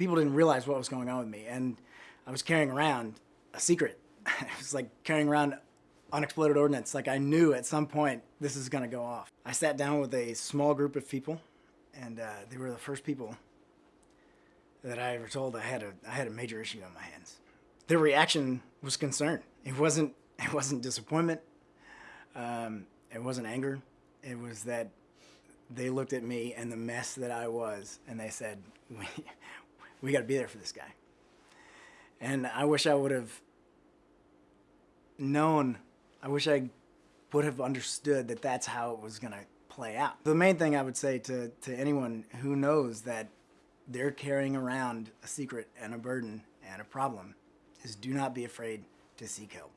People didn't realize what was going on with me, and I was carrying around a secret. it was like carrying around unexploded ordnance. Like I knew at some point this is going to go off. I sat down with a small group of people, and uh, they were the first people that I ever told I had a I had a major issue on my hands. Their reaction was concern. It wasn't it wasn't disappointment. Um, it wasn't anger. It was that they looked at me and the mess that I was, and they said, "We we got to be there for this guy." And I wish I would have known. I wish I would have understood that that's how it was going to play out. The main thing I would say to, to anyone who knows that they're carrying around a secret and a burden and a problem is do not be afraid to seek help.